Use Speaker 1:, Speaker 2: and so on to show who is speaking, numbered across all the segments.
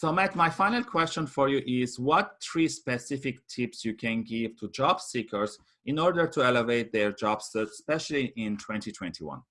Speaker 1: So Matt, my final question for you is what three specific tips you can give to job seekers in order to elevate their job search, especially in 2021?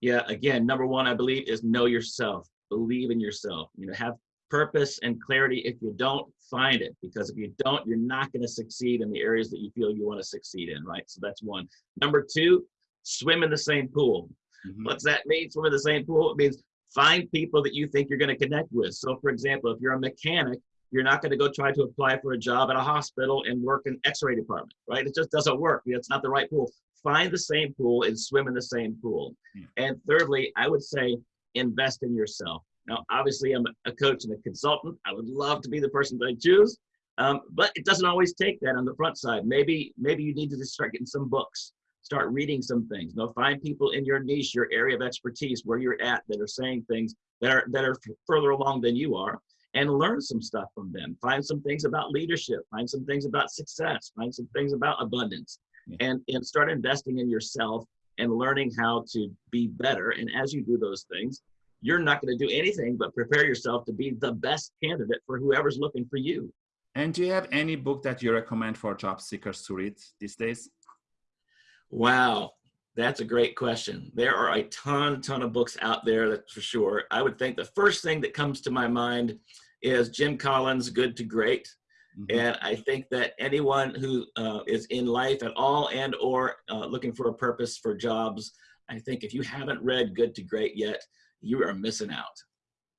Speaker 2: Yeah, again, number one, I believe is know yourself, believe in yourself, you know, have purpose and clarity. If you don't, find it because if you don't, you're not going to succeed in the areas that you feel you want to succeed in, right? So that's one. Number two, swim in the same pool. Mm-hmm. What's that mean? Swim in the same pool? It means find people that you think you're going to connect with. So, for example, if you're a mechanic, you're not going to go try to apply for a job at a hospital and work in x-ray department, right? It just doesn't work. It's not the right pool. Find the same pool and swim in the same pool. Yeah. And thirdly, I would say invest in yourself. Now, obviously, I'm a coach and a consultant. I would love to be the person that I choose, um, but it doesn't always take that on the front side. Maybe, maybe you need to just start getting some books, start reading some things. You know, find people in your niche, your area of expertise, where you're at, that are saying things that are that are further along than you are, and learn some stuff from them. Find some things about leadership. Find some things about success. Find some things about abundance, yeah. and and start investing in yourself and learning how to be better. And as you do those things, you're not going to do anything but prepare yourself to be the best candidate for whoever's looking for you.
Speaker 1: And do you have any book that you recommend for job seekers to read these days?
Speaker 2: Wow, that's a great question. There are a ton, ton of books out there, that's for sure. I would think the first thing that comes to my mind is Jim Collins' Good to Great. Mm -hmm. And I think that anyone who uh, is in life at all and or uh, looking for a purpose for jobs, I think if you haven't read Good to Great yet, you are missing out.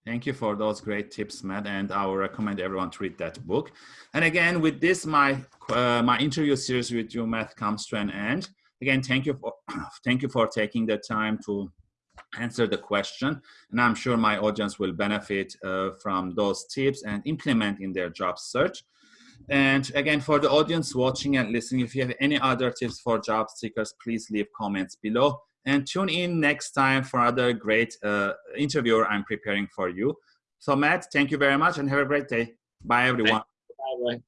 Speaker 1: Thank you for those great tips, Matt, and I will recommend everyone to read that book. And again, with this, my uh, my interview series with you, Matt, comes to an end. Again, thank you for thank you for taking the time to answer the question, and I'm sure my audience will benefit uh, from those tips and implement in their job search. And again, for the audience watching and listening, if you have any other tips for job seekers, please leave comments below and tune in next time for another great uh, interviewer I'm preparing for you. So Matt, thank you very much and have a great day. Bye everyone.
Speaker 2: Bye.